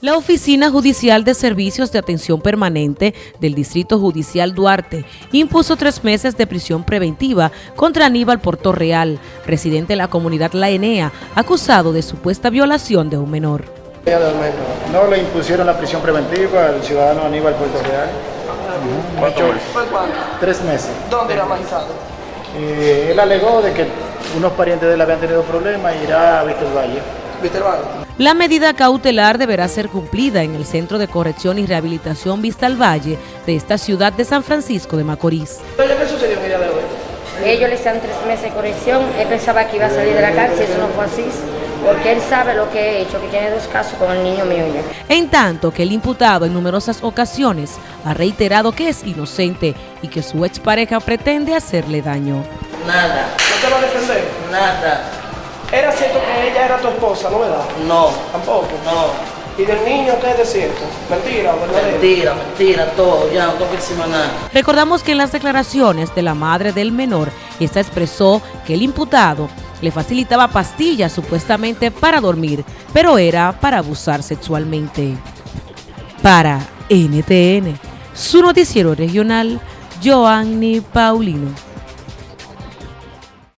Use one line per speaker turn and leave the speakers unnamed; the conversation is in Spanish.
La Oficina Judicial de Servicios de Atención Permanente del Distrito Judicial Duarte impuso tres meses de prisión preventiva contra Aníbal Portorreal, residente de la comunidad La Enea, acusado de supuesta violación de un menor.
No le impusieron la prisión preventiva al ciudadano Aníbal Portorreal.
¿Cuánto.
Tres meses.
¿Dónde era magistrado?
Eh, él alegó de que unos parientes de él habían tenido problemas y irá a.
Víctor Valle.
La medida cautelar deberá ser cumplida en el Centro de Corrección y Rehabilitación Vista al Valle de esta ciudad de San Francisco de Macorís.
¿Qué sucedió en el día de hoy?
Ellos le hicieron tres meses de corrección, él pensaba que iba a salir de la cárcel, eso no fue así, porque él sabe lo que he hecho, que tiene dos casos con el niño mío ya.
En tanto que el imputado en numerosas ocasiones ha reiterado que es inocente y que su expareja pretende hacerle daño.
Nada.
¿No te va a defender?
Nada.
¿Era cierto que ella era tu esposa, no verdad?
No.
¿Tampoco?
No.
¿Y del niño qué es de cierto? ¿Mentira o verdadero?
Mentira, mentira, todo, ya no tengo que nada.
Recordamos que en las declaraciones de la madre del menor, esta expresó que el imputado le facilitaba pastillas supuestamente para dormir, pero era para abusar sexualmente. Para NTN, su noticiero regional, Joanny Paulino.